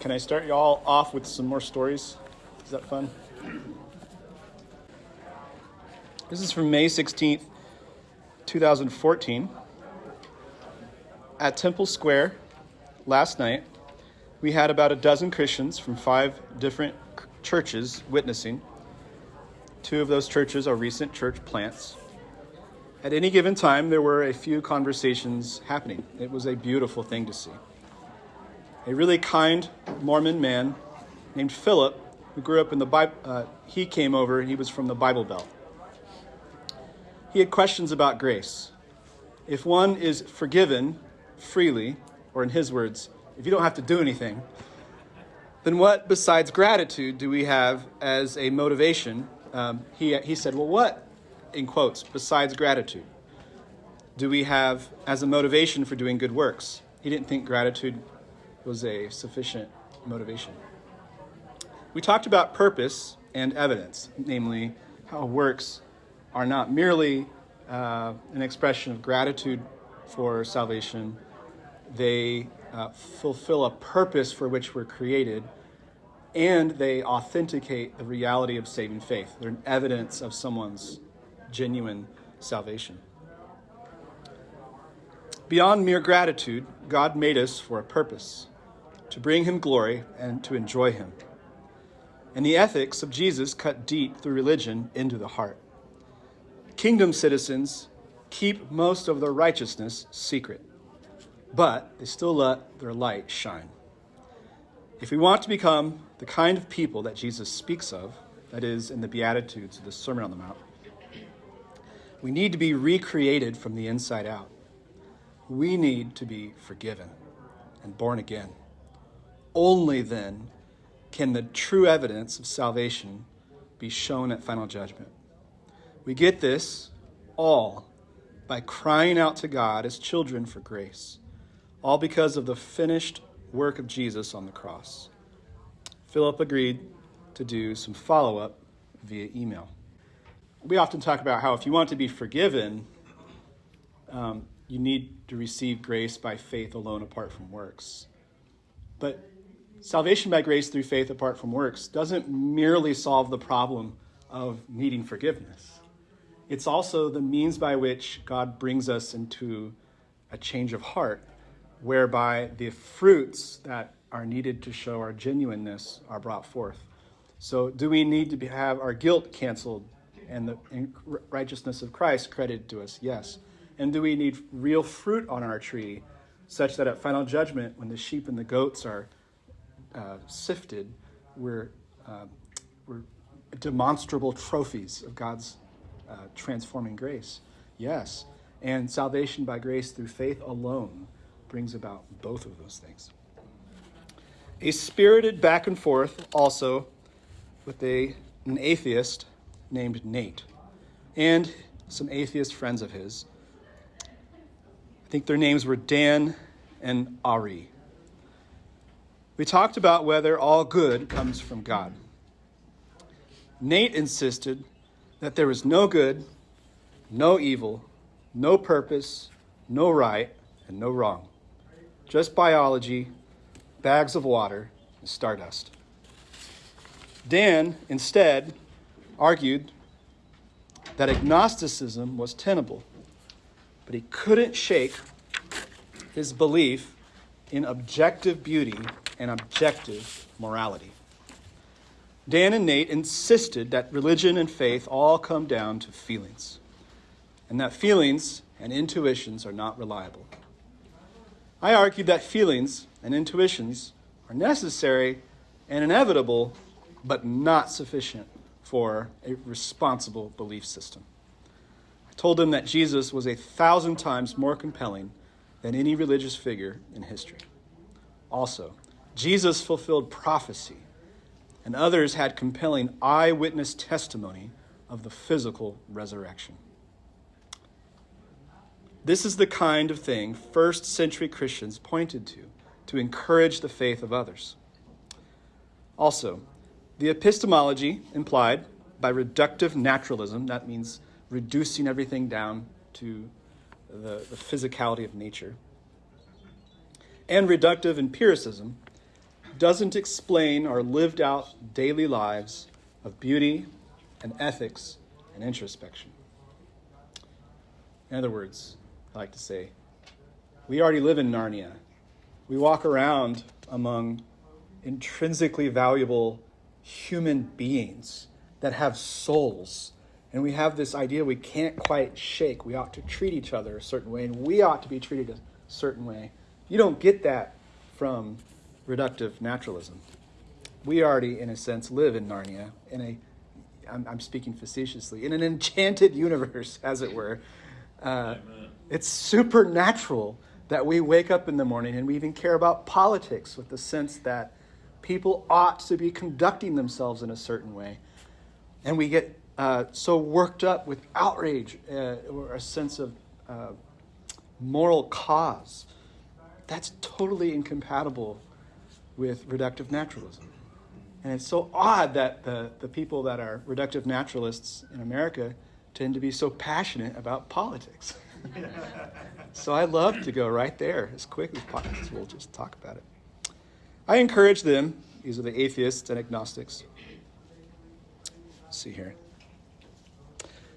Can I start y'all off with some more stories? Is that fun? This is from May 16th, 2014. At Temple Square last night, we had about a dozen Christians from five different churches witnessing. Two of those churches are recent church plants. At any given time, there were a few conversations happening. It was a beautiful thing to see. A really kind Mormon man named Philip, who grew up in the Bible, uh, he came over, he was from the Bible Belt. He had questions about grace. If one is forgiven freely, or in his words, if you don't have to do anything, then what besides gratitude do we have as a motivation? Um, he, he said, Well, what in quotes, besides gratitude, do we have as a motivation for doing good works? He didn't think gratitude was a sufficient motivation. We talked about purpose and evidence, namely how works are not merely uh, an expression of gratitude for salvation, they uh, fulfill a purpose for which we're created, and they authenticate the reality of saving faith. They're an evidence of someone's genuine salvation. Beyond mere gratitude, God made us for a purpose to bring Him glory and to enjoy Him. And the ethics of Jesus cut deep through religion into the heart. Kingdom citizens keep most of their righteousness secret, but they still let their light shine. If we want to become the kind of people that Jesus speaks of, that is, in the Beatitudes of the Sermon on the Mount, we need to be recreated from the inside out. We need to be forgiven and born again. Only then can the true evidence of salvation be shown at final judgment. We get this all by crying out to God as children for grace, all because of the finished work of Jesus on the cross. Philip agreed to do some follow up via email we often talk about how if you want to be forgiven, um, you need to receive grace by faith alone apart from works. But salvation by grace through faith apart from works doesn't merely solve the problem of needing forgiveness. It's also the means by which God brings us into a change of heart, whereby the fruits that are needed to show our genuineness are brought forth. So, do we need to be, have our guilt canceled and the righteousness of Christ credited to us? Yes. And do we need real fruit on our tree such that at final judgment, when the sheep and the goats are uh, sifted, we're, uh, we're demonstrable trophies of God's uh, transforming grace? Yes. And salvation by grace through faith alone brings about both of those things. A spirited back and forth also with a, an atheist named Nate and some atheist friends of his. I think their names were Dan and Ari. We talked about whether all good comes from God. Nate insisted that there was no good, no evil, no purpose, no right, and no wrong. Just biology, bags of water, and stardust. Dan, instead, argued that agnosticism was tenable, but he couldn't shake his belief in objective beauty and objective morality. Dan and Nate insisted that religion and faith all come down to feelings, and that feelings and intuitions are not reliable. I argued that feelings and intuitions are necessary and inevitable, but not sufficient for a responsible belief system. I told them that Jesus was a thousand times more compelling than any religious figure in history. Also, Jesus fulfilled prophecy, and others had compelling eyewitness testimony of the physical resurrection. This is the kind of thing first century Christians pointed to to encourage the faith of others. Also, the epistemology implied by reductive naturalism, that means reducing everything down to the, the physicality of nature, and reductive empiricism, doesn't explain our lived out daily lives of beauty and ethics and introspection. In other words, I like to say, we already live in Narnia. We walk around among intrinsically valuable human beings that have souls. And we have this idea we can't quite shake. We ought to treat each other a certain way, and we ought to be treated a certain way. You don't get that from reductive naturalism. We already, in a sense, live in Narnia, in a, I'm, I'm speaking facetiously, in an enchanted universe, as it were. Uh, it's supernatural that we wake up in the morning and we even care about politics with the sense that people ought to be conducting themselves in a certain way. And we get uh, so worked up with outrage uh, or a sense of uh, moral cause. That's totally incompatible with reductive naturalism. And it's so odd that the, the people that are reductive naturalists in America tend to be so passionate about politics. so I love to go right there as quick as possible. We'll just talk about it. I encourage them, these are the atheists and agnostics. Let's see here.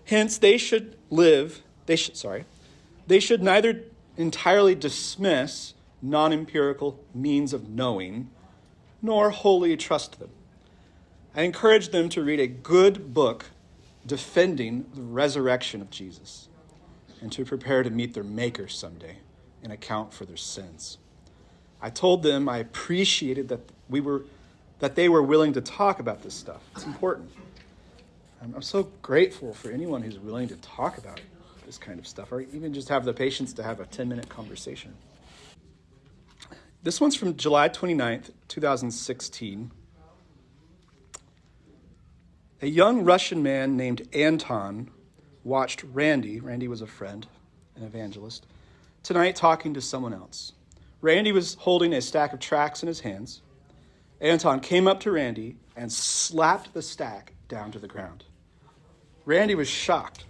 Hence, they should live, they should, sorry, they should neither entirely dismiss non empirical means of knowing, nor wholly trust them. I encourage them to read a good book defending the resurrection of Jesus and to prepare to meet their Maker someday and account for their sins. I told them I appreciated that we were that they were willing to talk about this stuff. It's important. I'm so grateful for anyone who's willing to talk about this kind of stuff, or even just have the patience to have a 10 minute conversation. This one's from July 29th, 2016. A young Russian man named Anton watched Randy, Randy was a friend, an evangelist, tonight talking to someone else. Randy was holding a stack of tracts in his hands. Anton came up to Randy and slapped the stack down to the ground. Randy was shocked,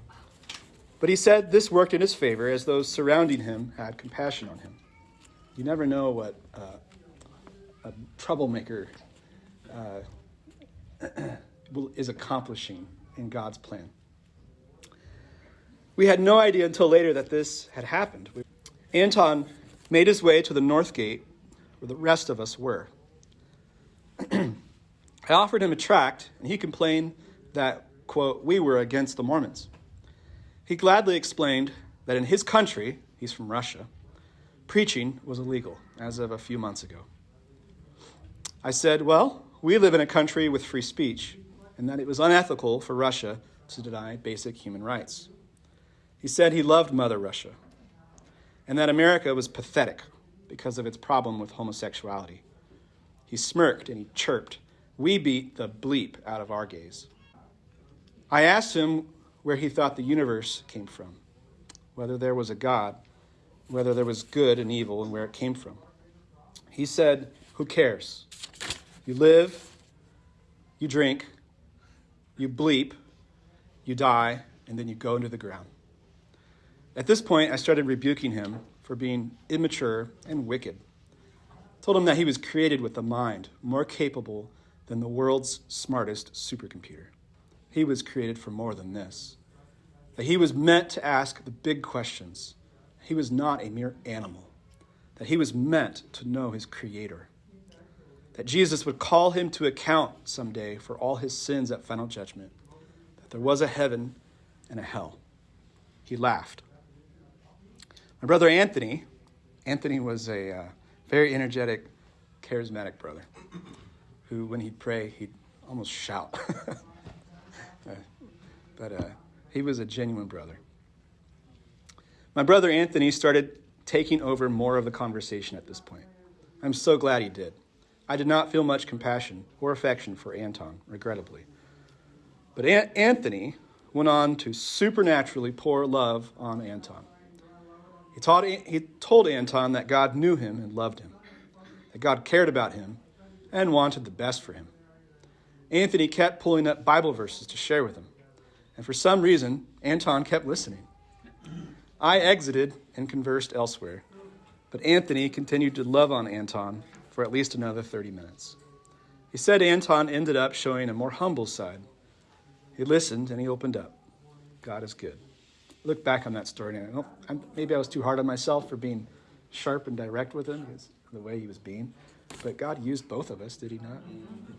but he said this worked in his favor as those surrounding him had compassion on him. You never know what uh, a troublemaker uh, is accomplishing in God's plan. We had no idea until later that this had happened. Anton made his way to the north gate where the rest of us were. I offered him a tract, and he complained that, quote, we were against the Mormons. He gladly explained that in his country, he's from Russia, preaching was illegal as of a few months ago. I said, Well, we live in a country with free speech, and that it was unethical for Russia to deny basic human rights. He said he loved Mother Russia and that America was pathetic because of its problem with homosexuality. He smirked and he chirped. We beat the bleep out of our gays. I asked him where he thought the universe came from, whether there was a God, whether there was good and evil, and where it came from. He said, Who cares? You live, you drink, you bleep, you die, and then you go into the ground. At this point, I started rebuking him for being immature and wicked. I told him that he was created with a mind more capable than the world's smartest supercomputer. He was created for more than this. That he was meant to ask the big questions. He was not a mere animal. That he was meant to know his creator. That Jesus would call him to account someday for all his sins at final judgment. That there was a heaven and a hell. He laughed. My brother Anthony, Anthony was a uh, very energetic, charismatic brother who, when he'd pray, he'd almost shout. uh, but uh, he was a genuine brother. My brother Anthony started taking over more of the conversation at this point. I'm so glad he did. I did not feel much compassion or affection for Anton, regrettably. But Anthony went on to supernaturally pour love on Anton. He, taught, he told Anton that God knew him and loved him, that God cared about him and wanted the best for him. Anthony kept pulling up Bible verses to share with him, and for some reason, Anton kept listening. I exited and conversed elsewhere, but Anthony continued to love on Anton for at least another 30 minutes. He said Anton ended up showing a more humble side. He listened and he opened up. God is good. Look back on that story and I don't, I'm, maybe I was too hard on myself for being sharp and direct with him the way he was being. But God used both of us, did he not?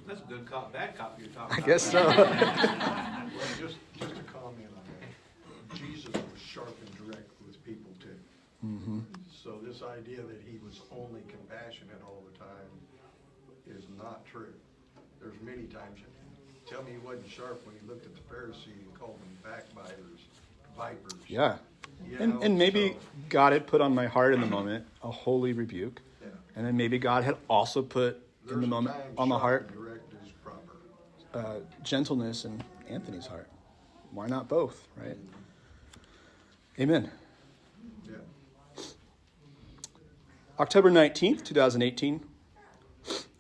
That's a good cop, bad cop you're talking I about. guess so. Well, just, just a comment on that. Jesus was sharp and direct with people too. hmm So this idea that he was only compassionate all the time is not true. There's many times, tell me he wasn't sharp when he looked at the Pharisee and called them backbiters, vipers. Yeah. You And, know, and maybe so- God had put on my heart in the moment a holy rebuke. Yeah. And then maybe God had also put in There's the a moment time on the sharp heart and Direct is proper. uh, gentleness in Anthony's heart. Why not both, right? Amen. Yeah. October 19th, 2018.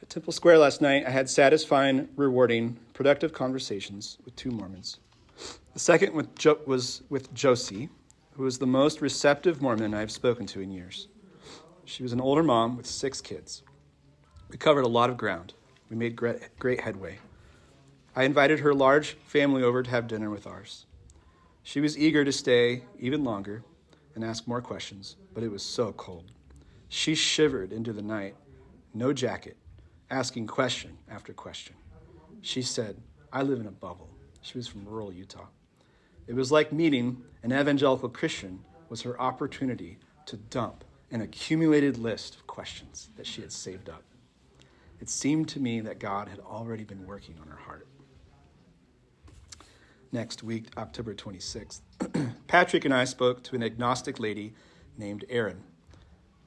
At Temple Square last night, I had satisfying, rewarding, productive conversations with two Mormons. The second with jo- was with Josie, who was the most receptive Mormon I've spoken to in years. She was an older mom with six kids. We covered a lot of ground. We made great, great headway. I invited her large family over to have dinner with ours. She was eager to stay even longer and ask more questions, but it was so cold. She shivered into the night, no jacket, asking question after question. She said, I live in a bubble. She was from rural Utah. It was like meeting an evangelical Christian was her opportunity to dump an accumulated list of questions that she had saved up. It seemed to me that God had already been working on her heart. Next week, October 26th, Patrick and I spoke to an agnostic lady named Erin,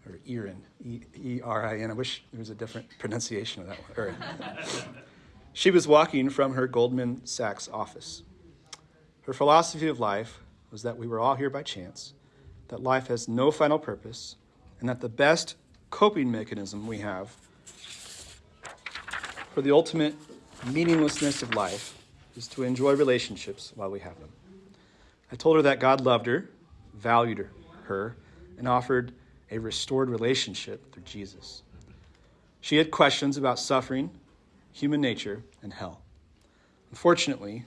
or Erin, E R I N. I wish there was a different pronunciation of that one. She was walking from her Goldman Sachs office. Her philosophy of life was that we were all here by chance, that life has no final purpose, and that the best coping mechanism we have for the ultimate meaninglessness of life is to enjoy relationships while we have them. I told her that God loved her, valued her, and offered a restored relationship through Jesus. She had questions about suffering, human nature, and hell. Unfortunately,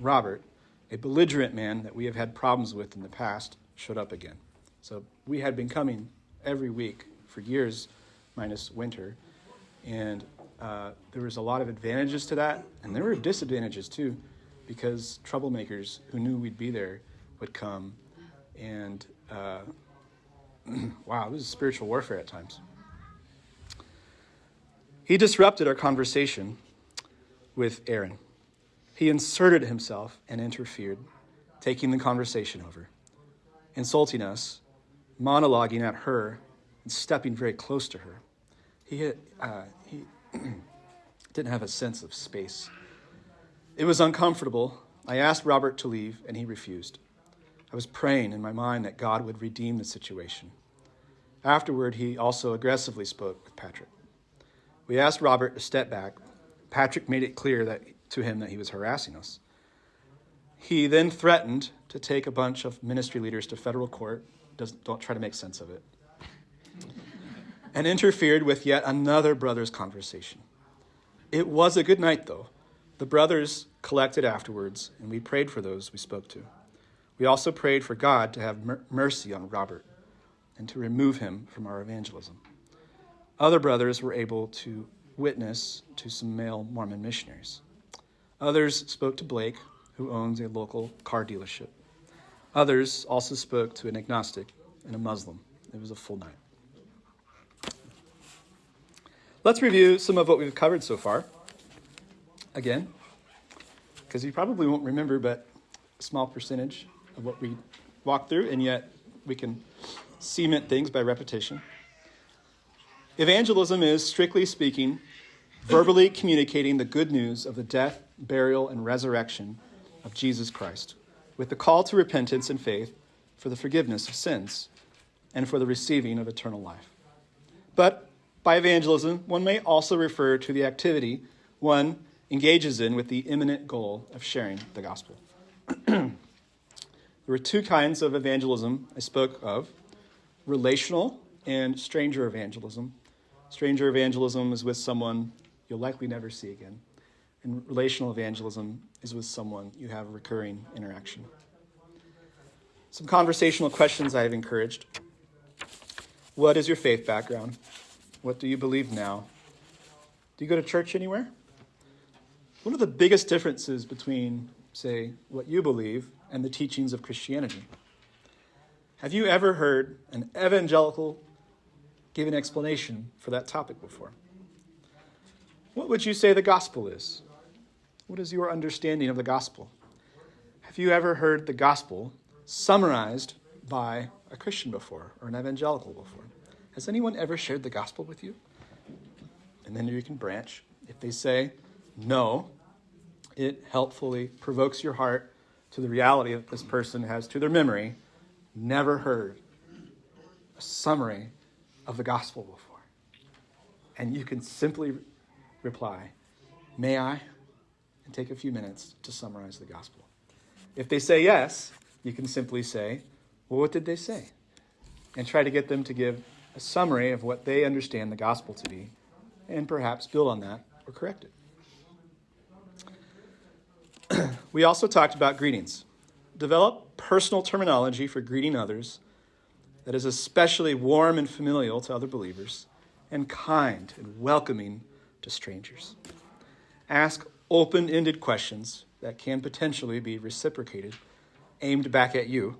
Robert, a belligerent man that we have had problems with in the past, showed up again. So we had been coming every week for years, minus winter, and uh, there was a lot of advantages to that, and there were disadvantages too, because troublemakers who knew we'd be there would come, and uh, wow, it was spiritual warfare at times. He disrupted our conversation with Aaron. He inserted himself and interfered, taking the conversation over, insulting us, monologuing at her, and stepping very close to her. He, uh, he didn't have a sense of space. It was uncomfortable. I asked Robert to leave, and he refused. I was praying in my mind that God would redeem the situation. Afterward, he also aggressively spoke with Patrick. We asked Robert to step back. Patrick made it clear that, to him that he was harassing us. He then threatened to take a bunch of ministry leaders to federal court. Doesn't, don't try to make sense of it. And interfered with yet another brother's conversation. It was a good night, though. The brothers collected afterwards, and we prayed for those we spoke to. We also prayed for God to have mer- mercy on Robert and to remove him from our evangelism. Other brothers were able to witness to some male Mormon missionaries. Others spoke to Blake, who owns a local car dealership. Others also spoke to an agnostic and a Muslim. It was a full night. Let's review some of what we've covered so far. Again, because you probably won't remember, but a small percentage of what we walked through, and yet we can cement things by repetition. Evangelism is, strictly speaking, verbally communicating the good news of the death, burial, and resurrection of Jesus Christ, with the call to repentance and faith for the forgiveness of sins and for the receiving of eternal life. But by evangelism, one may also refer to the activity one engages in with the imminent goal of sharing the gospel. there were two kinds of evangelism I spoke of relational and stranger evangelism. Stranger evangelism is with someone you'll likely never see again. And relational evangelism is with someone you have a recurring interaction. Some conversational questions I have encouraged. What is your faith background? What do you believe now? Do you go to church anywhere? What are the biggest differences between, say, what you believe and the teachings of Christianity? Have you ever heard an evangelical give an explanation for that topic before? What would you say the gospel is? What is your understanding of the gospel? Have you ever heard the gospel summarized by a Christian before or an evangelical before? Has anyone ever shared the gospel with you? And then you can branch. If they say no, it helpfully provokes your heart to the reality that this person has to their memory never heard a summary of the gospel before. And you can simply reply, May I? And take a few minutes to summarize the gospel. If they say yes, you can simply say, Well, what did they say? And try to get them to give a summary of what they understand the gospel to be, and perhaps build on that or correct it. we also talked about greetings. Develop personal terminology for greeting others that is especially warm and familial to other believers, and kind and welcoming to strangers. Ask open ended questions that can potentially be reciprocated, aimed back at you,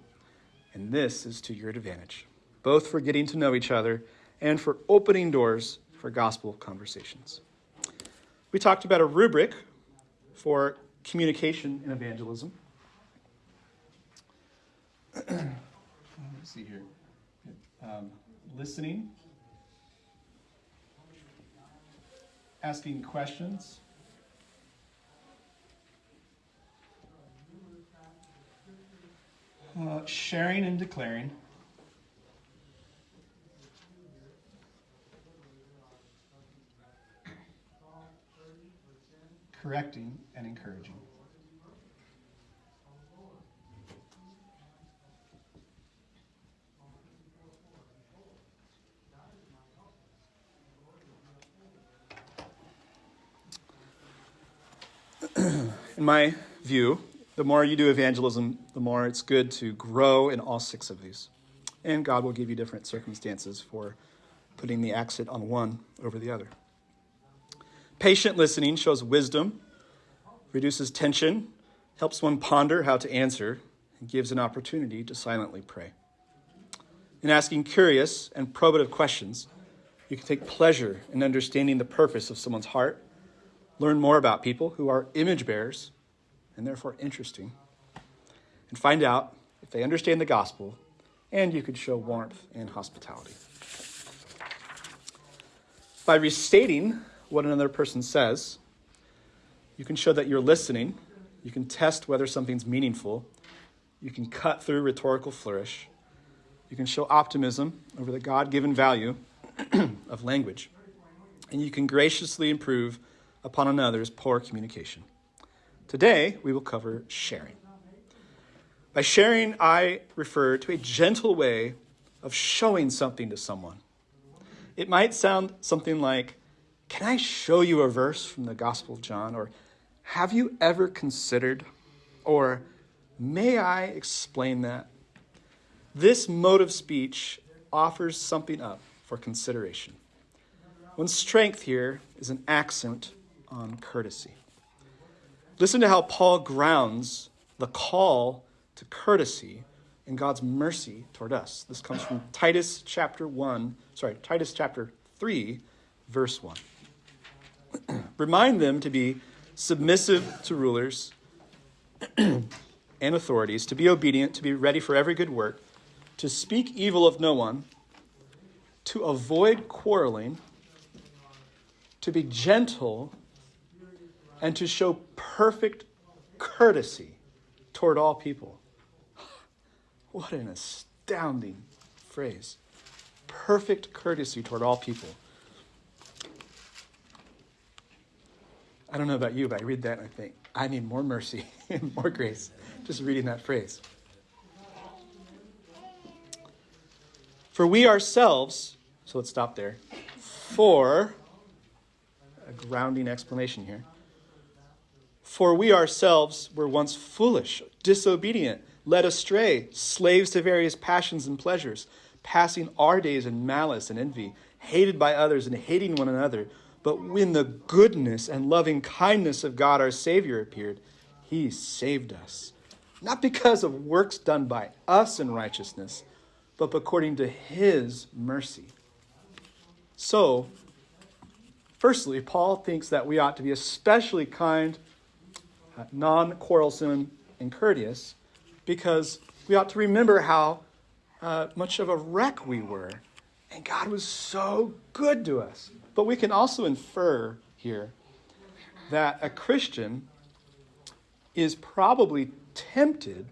and this is to your advantage, both for getting to know each other and for opening doors for gospel conversations. We talked about a rubric for communication and evangelism. Let's see here. Um, listening, asking questions, uh, sharing and declaring. Correcting and encouraging. in my view, the more you do evangelism, the more it's good to grow in all six of these. And God will give you different circumstances for putting the accent on one over the other. Patient listening shows wisdom, reduces tension, helps one ponder how to answer, and gives an opportunity to silently pray. In asking curious and probative questions, you can take pleasure in understanding the purpose of someone's heart learn more about people who are image bearers and therefore interesting, and find out if they understand the gospel, and you could show warmth and hospitality. By restating what another person says, you can show that you're listening, you can test whether something's meaningful, you can cut through rhetorical flourish, you can show optimism over the God given value of language, and you can graciously improve upon another's poor communication. Today, we will cover sharing. By sharing, I refer to a gentle way of showing something to someone. It might sound something like, Can I show you a verse from the Gospel of John? Or, Have you ever considered? Or, May I explain that? This mode of speech offers something up for consideration. One's strength here is an accent on courtesy. Listen to how Paul grounds the call to courtesy in God's mercy toward us. This comes from Titus chapter 1, sorry, Titus chapter 3, verse 1. Remind them to be submissive to rulers and authorities, to be obedient, to be ready for every good work, to speak evil of no one, to avoid quarreling, to be gentle and to show perfect courtesy toward all people. What an astounding phrase. Perfect courtesy toward all people. I don't know about you, but I read that and I think, I need more mercy and more grace just reading that phrase. For we ourselves, so let's stop there, For, a grounding explanation here. For we ourselves were once foolish, disobedient, led astray, slaves to various passions and pleasures, passing our days in malice and envy, hated by others and hating one another. But when the goodness and loving kindness of God our Savior appeared, he saved us. Not because of works done by us in righteousness, but according to his mercy. So, firstly, Paul thinks that we ought to be especially kind, uh, non quarrelsome, and courteous because we ought to remember how uh, much of a wreck we were. And God was so good to us. But we can also infer here that a Christian is probably tempted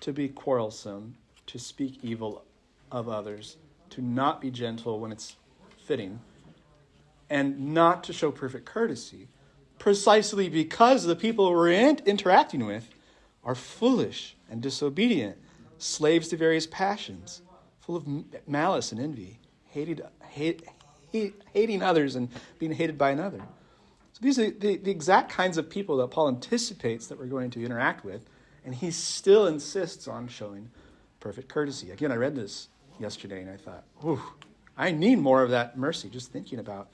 to be quarrelsome, to speak evil of others, to not be gentle when it's fitting, and not to show perfect courtesy, precisely because the people we're in- interacting with are foolish and disobedient, slaves to various passions, full of malice and envy, hated, hate, hate, hating others and being hated by another. So these are the, the exact kinds of people that Paul anticipates that we're going to interact with, and he still insists on showing perfect courtesy. Again, I read this yesterday and I thought, "Ooh, I need more of that mercy, just thinking about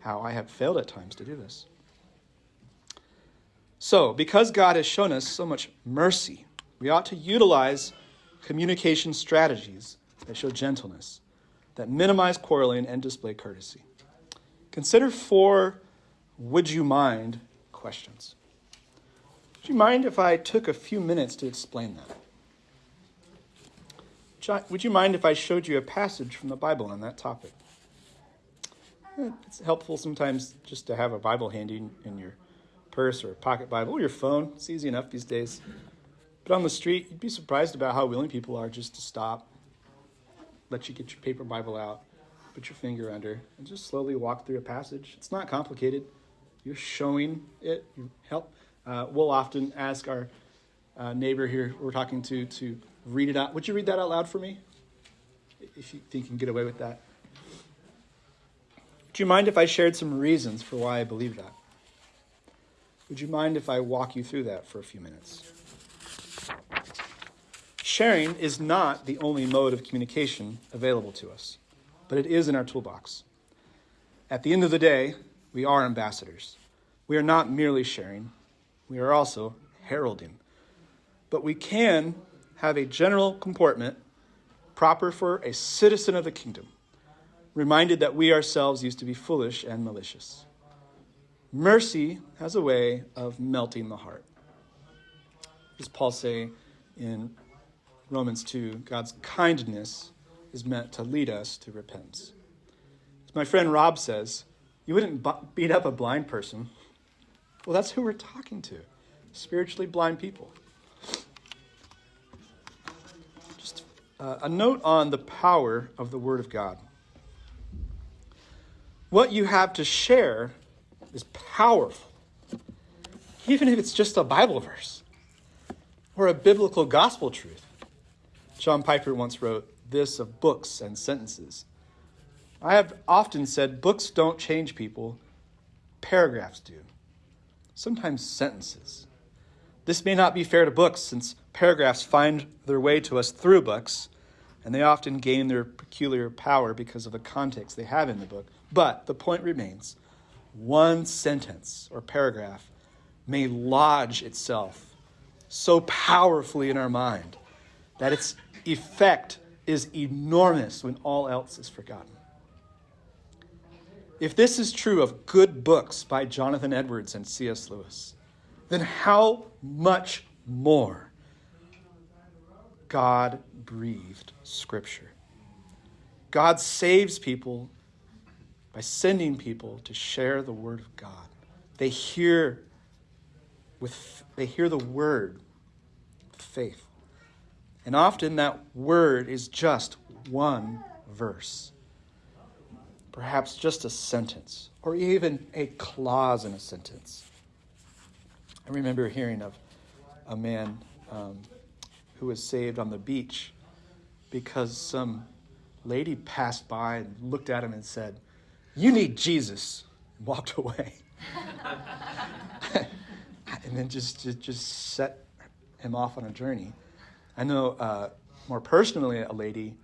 how I have failed at times to do this. So, because God has shown us so much mercy, we ought to utilize communication strategies that show gentleness, that minimize quarreling and display courtesy. Consider four would you mind questions. Would you mind if I took a few minutes to explain that? Would you mind if I showed you a passage from the Bible on that topic? Eh, it's helpful sometimes just to have a Bible handy in your purse or a pocket Bible or your phone. It's easy enough these days. But on the street, you'd be surprised about how willing people are just to stop, let you get your paper Bible out, put your finger under, and just slowly walk through a passage. It's not complicated. You're showing it. You help. Uh, we'll often ask our uh, neighbor here we're talking to to read it out. Would you read that out loud for me? If you think you can get away with that. Would you mind if I shared some reasons for why I believe that? Would you mind if I walk you through that for a few minutes? Sharing is not the only mode of communication available to us, but it is in our toolbox. At the end of the day, we are ambassadors. We are not merely sharing, we are also heralding. But we can have a general comportment proper for a citizen of the kingdom, reminded that we ourselves used to be foolish and malicious. Mercy has a way of melting the heart. As Paul say in Romans 2, God's kindness is meant to lead us to repentance. As my friend Rob says, you wouldn't beat up a blind person. Well, that's who we're talking to spiritually blind people. Uh, a note on the power of the Word of God. What you have to share is powerful, even if it's just a Bible verse or a biblical gospel truth. John Piper once wrote this of books and sentences. I have often said books don't change people, paragraphs do, sometimes sentences. This may not be fair to books since paragraphs find their way to us through books, and they often gain their peculiar power because of the context they have in the book. But the point remains one sentence or paragraph may lodge itself so powerfully in our mind that its effect is enormous when all else is forgotten. If this is true of good books by Jonathan Edwards and C.S. Lewis, then how much more God breathed Scripture? God saves people by sending people to share the Word of God. They hear with they hear the word faith. And often that word is just one verse. Perhaps just a sentence, or even a clause in a sentence. I remember hearing of a man um, who was saved on the beach because some lady passed by and looked at him and said, You need Jesus. And walked away. and then just, just, just set him off on a journey. I know uh, more personally a lady,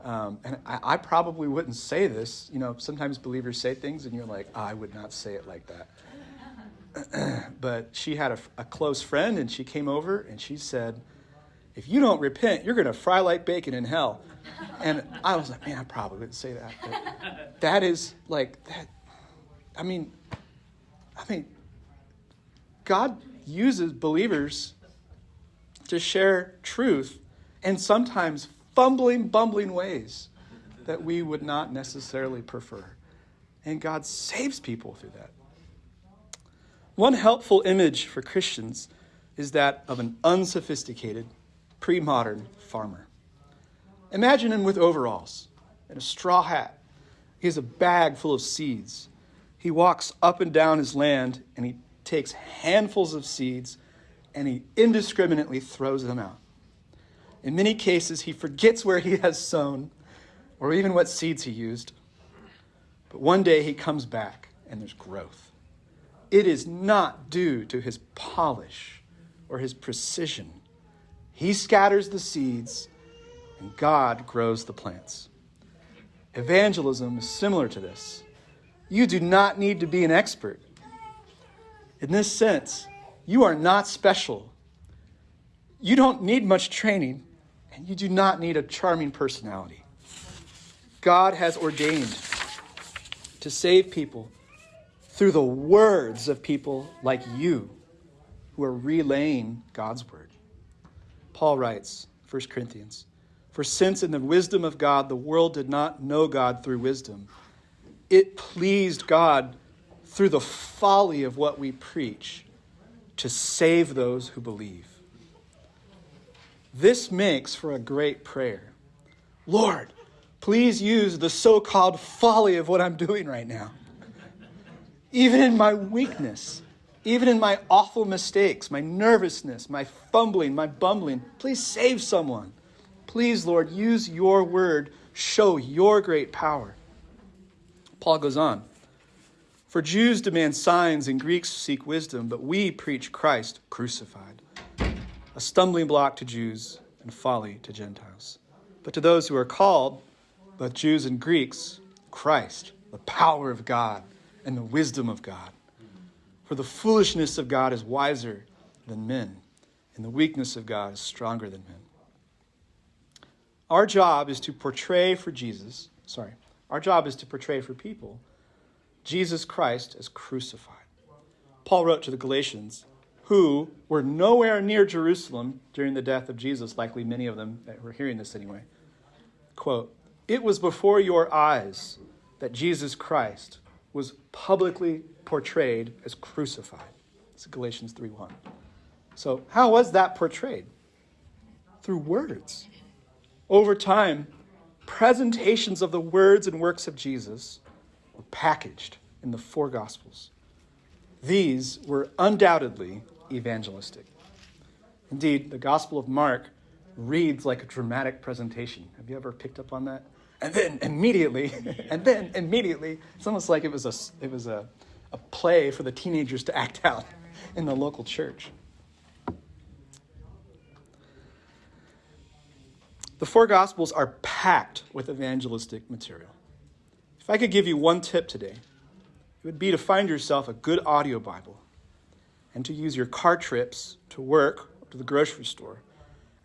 um, and I, I, probably wouldn't say this. You know, sometimes believers say things and you're like, oh, I would not say it like that. but she had a, a close friend and she came over and she said, if you don't repent, you're going to fry like bacon in hell. And I was like, man, I probably wouldn't say that. But that is like that. I mean, I mean, God uses believers to share truth and sometimes fumbling, bumbling ways that we would not necessarily prefer. And God saves people through that. One helpful image for Christians is that of an unsophisticated, pre modern farmer. Imagine him with overalls and a straw hat. He has a bag full of seeds. He walks up and down his land and he takes handfuls of seeds and he indiscriminately throws them out. In many cases, he forgets where he has sown or even what seeds he used. But one day he comes back and there's growth. It is not due to his polish or his precision. He scatters the seeds and God grows the plants. Evangelism is similar to this. You do not need to be an expert. In this sense, you are not special. You don't need much training, and you do not need a charming personality. God has ordained to save people through the words of people like you who are relaying God's word. Paul writes, 1 Corinthians, For since in the wisdom of God the world did not know God through wisdom, it pleased God through the folly of what we preach to save those who believe. This makes for a great prayer. Lord, please use the so called folly of what I'm doing right now. Even in my weakness, even in my awful mistakes, my nervousness, my fumbling, my bumbling, please save someone. Please, Lord, use your word, show your great power. Paul goes on. For Jews demand signs and Greeks seek wisdom, but we preach Christ crucified a stumbling block to Jews and folly to Gentiles. But to those who are called, both Jews and Greeks, Christ, the power of God and the wisdom of God. For the foolishness of God is wiser than men, and the weakness of God is stronger than men. Our job is to portray for Jesus, sorry, our job is to portray for people Jesus Christ as crucified. Paul wrote to the Galatians, who were nowhere near Jerusalem during the death of Jesus, likely many of them that were hearing this anyway. Quote, It was before your eyes that Jesus Christ was publicly portrayed as crucified. It's Galatians 3:1. So, how was that portrayed? Through words. Over time, presentations of the words and works of Jesus were packaged in the four gospels. These were undoubtedly evangelistic. Indeed, the Gospel of Mark reads like a dramatic presentation. Have you ever picked up on that? And then immediately, and then immediately, it's almost like it was a, it was a, a play for the teenagers to act out in the local church. The four Gospels are packed with evangelistic material. If I could give you one tip today, it would be to find yourself a good audio Bible and to use your car trips to work or to the grocery store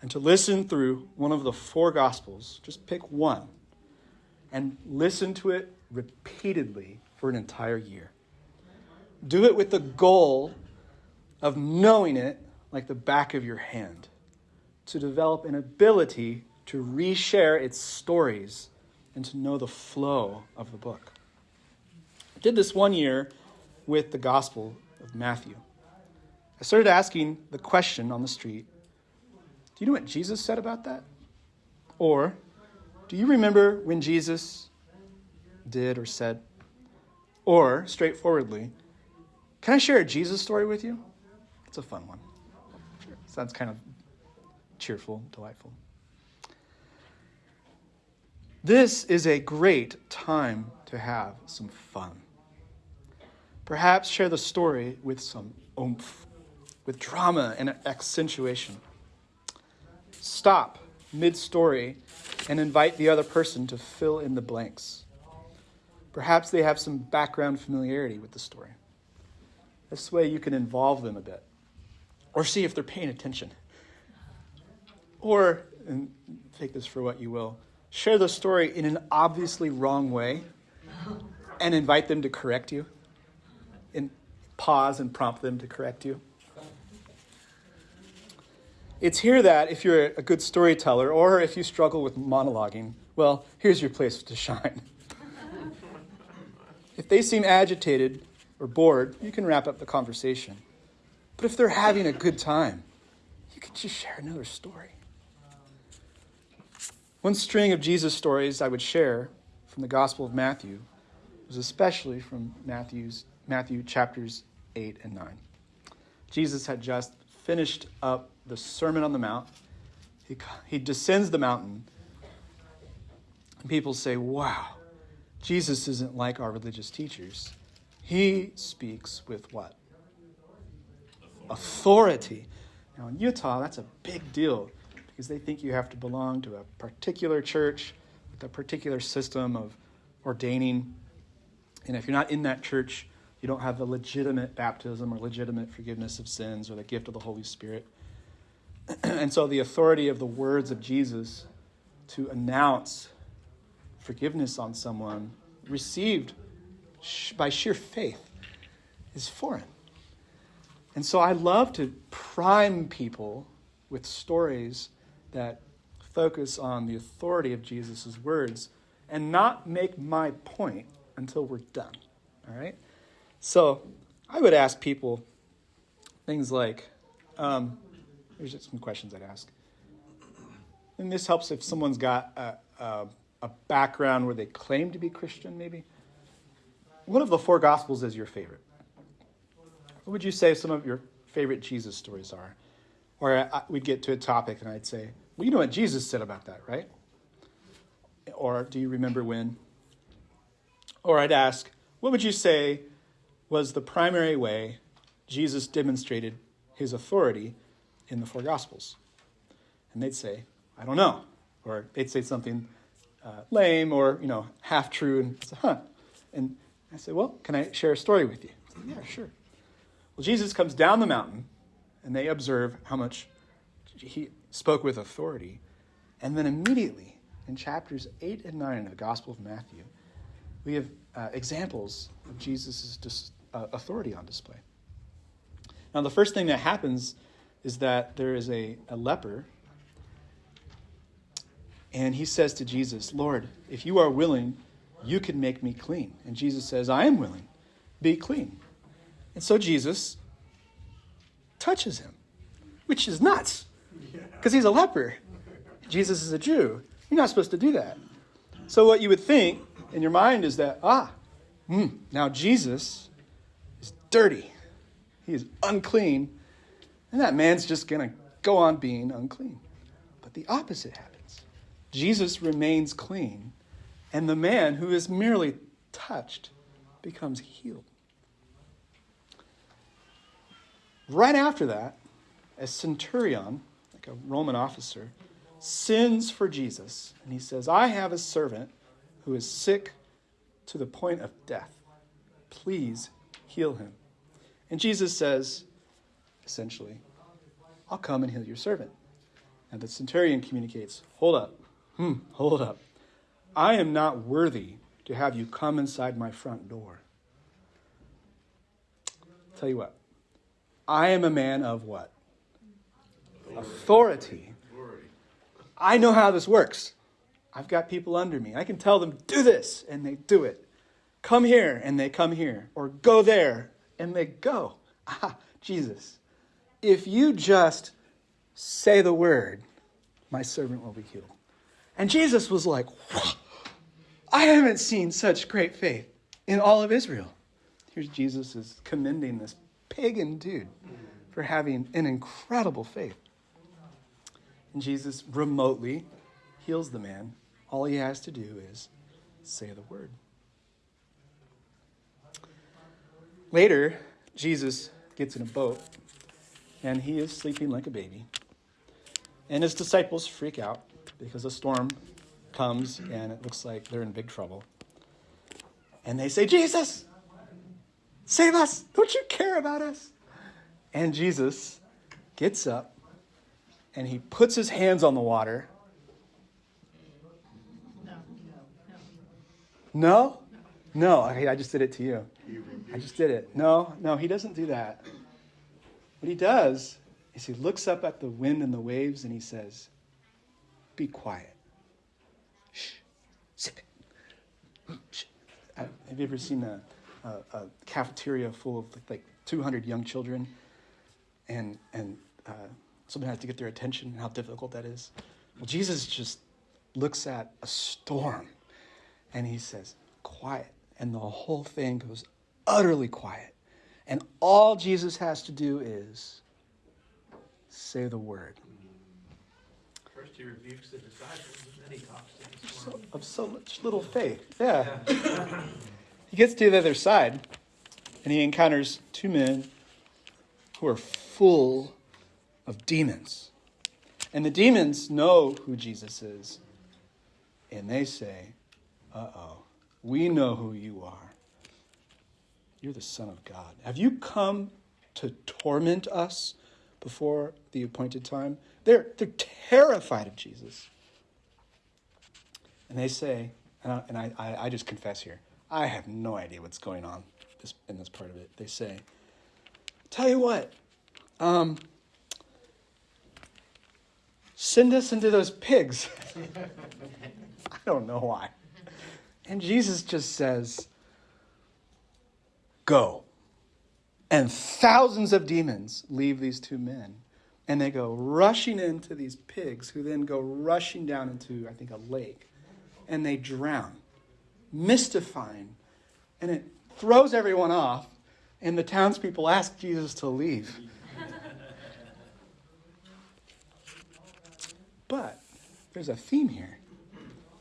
and to listen through one of the four Gospels. Just pick one and listen to it repeatedly for an entire year. Do it with the goal of knowing it like the back of your hand, to develop an ability to reshare its stories and to know the flow of the book. I did this one year with the Gospel of Matthew. I started asking the question on the street Do you know what Jesus said about that? Or, do you remember when Jesus did or said? Or, straightforwardly, can I share a Jesus story with you? It's a fun one. Sounds kind of cheerful, delightful. This is a great time to have some fun. Perhaps share the story with some oomph, with drama and accentuation. Stop mid story and invite the other person to fill in the blanks. Perhaps they have some background familiarity with the story. This way you can involve them a bit or see if they're paying attention. Or, and take this for what you will, share the story in an obviously wrong way and invite them to correct you. And pause and prompt them to correct you. It's here that if you're a good storyteller or if you struggle with monologuing, well, here's your place to shine. if they seem agitated or bored, you can wrap up the conversation. But if they're having a good time, you can just share another story. One string of Jesus stories I would share from the Gospel of Matthew was especially from Matthew's, Matthew chapters 8 and 9. Jesus had just finished up the Sermon on the Mount. He, he descends the mountain, and people say, Wow, Jesus isn't like our religious teachers. He speaks with what? Authority. Now, in Utah, that's a big deal because they think you have to belong to a particular church with a particular system of ordaining. And if you're not in that church, you don't have the legitimate baptism or legitimate forgiveness of sins or the gift of the Holy Spirit. and so the authority of the words of Jesus to announce forgiveness on someone received by sheer faith is foreign. And so I love to prime people with stories that focus on the authority of Jesus' words and not make my point until we're done. All right? So I would ask people things like, um, Here's just some questions I'd ask. And this helps if someone's got a, a, a background where they claim to be Christian, maybe. One of the four Gospels is your favorite. What would you say some of your favorite Jesus stories are? Or I, we'd get to a topic and I'd say, well, you know what Jesus said about that, right? Or do you remember when? Or I'd ask, what would you say was the primary way Jesus demonstrated his authority in the four Gospels? And they'd say, I don't know. Or they'd say something uh, lame or, you know, half true. And said, huh. And I said, well, can I share a story with you? Yeah, sure. Well, Jesus comes down the mountain and they observe how much he spoke with authority. And then immediately in chapters 8 and 9 of the Gospel of Matthew, we have uh, examples of Jesus' dis- uh, authority on display. Now, the first thing that happens is that there is a, a leper, and he says to Jesus, Lord, if you are willing, you can make me clean. And Jesus says, I am willing, be clean. And so Jesus touches him, which is nuts because he's a leper. Jesus is a Jew. You're not supposed to do that. So, what you would think in your mind is that, ah, mm, now Jesus is dirty. He is unclean and that man's just going to go on being unclean. But the opposite happens Jesus remains clean, and the man who is merely touched becomes healed. Right after that, a centurion, like a Roman officer, sins for Jesus, and he says, I have a servant who is sick to the point of death. Please heal him. And Jesus says, essentially, I'll come and heal your servant. And the centurion communicates, Hold up. Hmm, hold up. I am not worthy to have you come inside my front door. Tell you what, I am a man of what? Authority. I know how this works. I've got people under me. I can tell them, do this, and they do it. Come here, and they come here. Or go there, and they go. Ah, Jesus if you just say the word, my servant will be healed. And Jesus was like, I haven't seen such great faith in all of Israel. Here's Jesus is commending this pagan dude for having an incredible faith. And Jesus remotely heals the man. All he has to do is say the word. Later, Jesus gets in a boat and he is sleeping like a baby. And his disciples freak out because a storm comes and it looks like they're in big trouble. And they say, Jesus, save us. Don't you care about us? And Jesus gets up and he puts his hands on the water. No? No, I, just did it to you. I just did it. No, no, he doesn't do that. What he does is he looks up at the wind and the waves and he says, Be quiet. Shh. Sip it. Shh. Uh, have you ever seen a, a, a, cafeteria full of like 200 young children and, and uh, someone has to get their attention and how difficult that is? Well, Jesus just looks at a storm and he says, Quiet. And the whole thing goes utterly quiet. And all Jesus has to do is say the word. First he rebukes the disciples, and then he talks to So, of so much little faith. Yeah. he gets to the other side and he encounters two men who are full of demons. And the demons know who Jesus is. And they say, Uh oh, we know who you are. You're the Son of God. Have you come to torment us before the appointed time? They're, they're terrified of Jesus. And they say, and, I, and I, I just confess here, I have no idea what's going on this, in this part of it. They say, Tell you what, um, send us into those pigs. I don't know why. And Jesus just says, Go. And thousands of demons leave these two men. And they go rushing into these pigs, who then go rushing down into, I think, a lake. And they drown, mystifying. And it throws everyone off. And the townspeople ask Jesus to leave. but there's a theme here.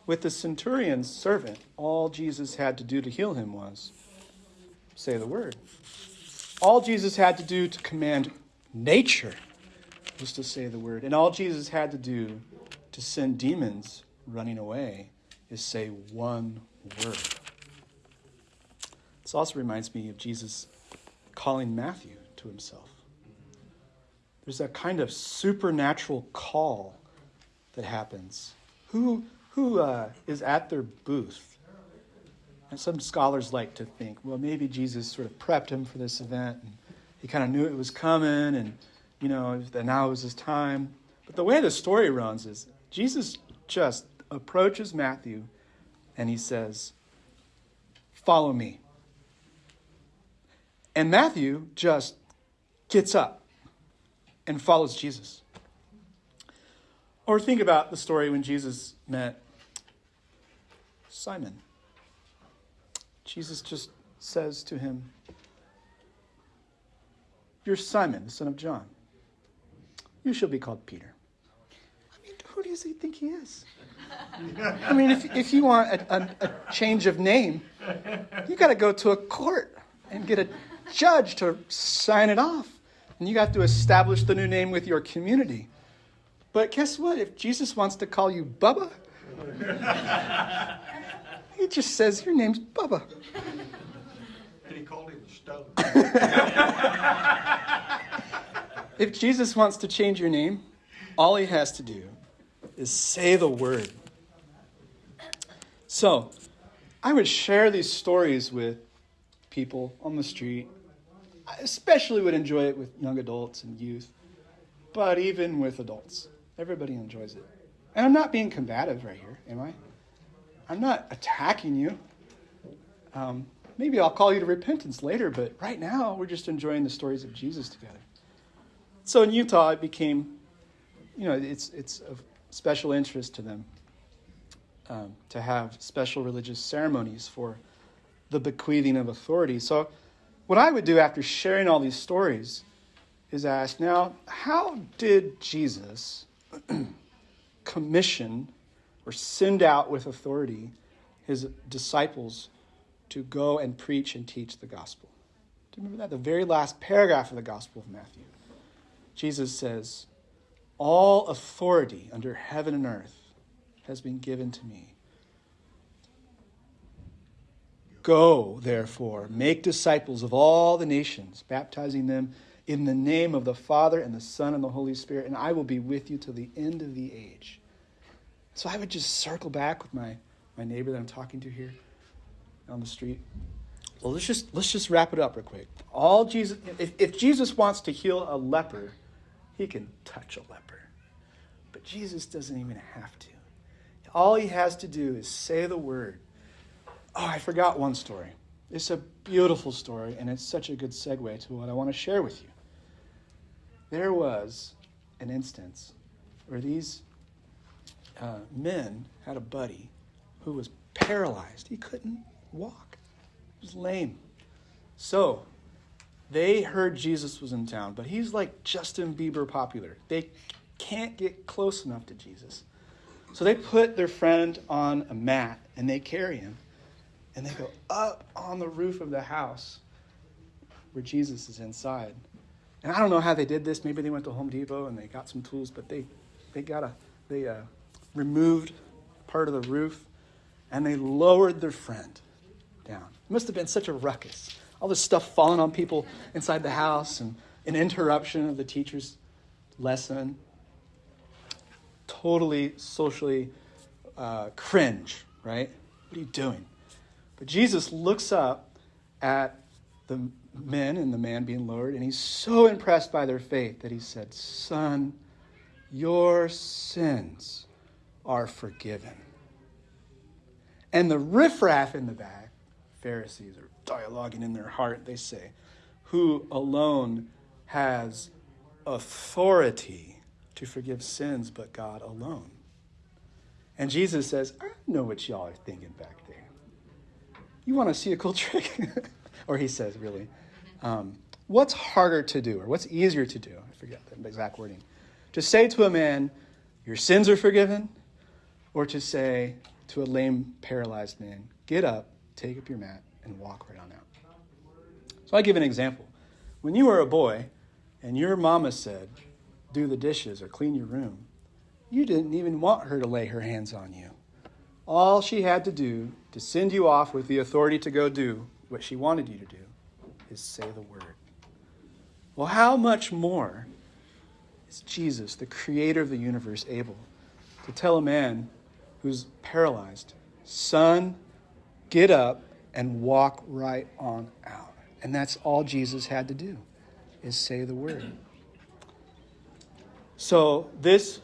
With the centurion's servant, all Jesus had to do to heal him was say the word. All Jesus had to do to command nature was to say the word. And all Jesus had to do to send demons running away is say one word. This also reminds me of Jesus calling Matthew to himself. There's a kind of supernatural call that happens. Who, who uh, is at their booth? And some scholars like to think, well, maybe Jesus sort of prepped him for this event. And he kind of knew it was coming, and you know that now was his time. But the way the story runs is Jesus just approaches Matthew, and he says, "Follow me." And Matthew just gets up and follows Jesus. Or think about the story when Jesus met Simon. Jesus just says to him, You're Simon, the son of John. You shall be called Peter. I mean, who does he think he is? I mean, if, if you want a, a, a change of name, you got to go to a court and get a judge to sign it off. And you got to establish the new name with your community. But guess what? If Jesus wants to call you Bubba, he just says, Your name's Bubba. And he called him stone. If Jesus wants to change your name, all he has to do is say the word. So, I would share these stories with people on the street. I especially would enjoy it with young adults and youth, but even with adults. Everybody enjoys it. And I'm not being combative right here, am I? I'm not attacking you. Um, maybe I'll call you to repentance later, but right now we're just enjoying the stories of Jesus together. So in Utah, it became, you know, it's, it's of special interest to them um, to have special religious ceremonies for the bequeathing of authority. So what I would do after sharing all these stories is ask, now, how did Jesus commission or send out with authority his disciples to go and preach and teach the gospel? Do you remember that? The very last paragraph of the Gospel of Matthew. Jesus says, All authority under heaven and earth has been given to me. Go, therefore, make disciples of all the nations, baptizing them in the name of the Father and the Son and the Holy Spirit, and I will be with you till the end of the age. So I would just circle back with my, my neighbor that I'm talking to here on the street. Well, let's just let's just wrap it up real quick. All Jesus if, if Jesus wants to heal a leper, he can touch a leper. But Jesus doesn't even have to. All he has to do is say the word. Oh, I forgot one story. It's a beautiful story, and it's such a good segue to what I want to share with you. There was an instance where these uh, men had a buddy who was paralyzed. He couldn't walk, he was lame. So they heard Jesus was in town, but he's like Justin Bieber popular. They can't get close enough to Jesus. So they put their friend on a mat and they carry him and they go up on the roof of the house where Jesus is inside. And I don't know how they did this. Maybe they went to Home Depot and they got some tools, but they they got a they uh, removed part of the roof and they lowered their friend down. It must have been such a ruckus. All this stuff falling on people inside the house and an interruption of the teacher's lesson. Totally socially uh, cringe, right? What are you doing? But Jesus looks up at the men and the man being lowered, and he's so impressed by their faith that he said, Son, your sins are forgiven. And the riffraff in the back, Pharisees are dialoguing in their heart, they say, Who alone has authority to forgive sins but God alone? And Jesus says, I know what y'all are thinking back there. You want to see a cool trick? or he says, really, um, what's harder to do or what's easier to do? I forget the exact wording. To say to a man, Your sins are forgiven, or to say to a lame, paralyzed man, Get up, take up your mat, and walk right on out. So I give an example. When you were a boy and your mama said, Do the dishes or clean your room, you didn't even want her to lay her hands on you. All she had to do to send you off with the authority to go do what she wanted you to do is say the word. Well, how much more is Jesus, the creator of the universe, able to tell a man who's paralyzed, Son, get up and walk right on out? And that's all Jesus had to do, is say the word. So this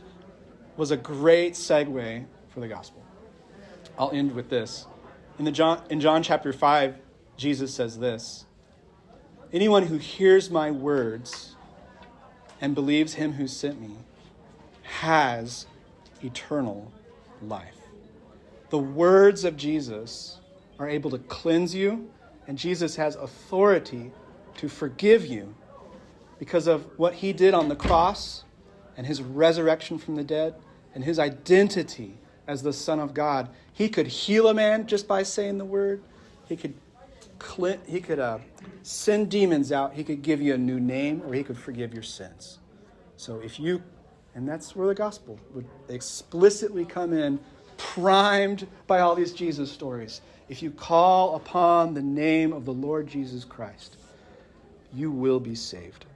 was a great segue for the gospel. I'll end with this. In, the John, in John chapter 5, Jesus says this Anyone who hears my words and believes him who sent me has eternal life. The words of Jesus are able to cleanse you, and Jesus has authority to forgive you because of what he did on the cross and his resurrection from the dead and his identity as the Son of God. He could heal a man just by saying the word. He could, he could uh, send demons out. He could give you a new name, or he could forgive your sins. So if you, and that's where the gospel would explicitly come in, primed by all these Jesus stories. If you call upon the name of the Lord Jesus Christ, you will be saved.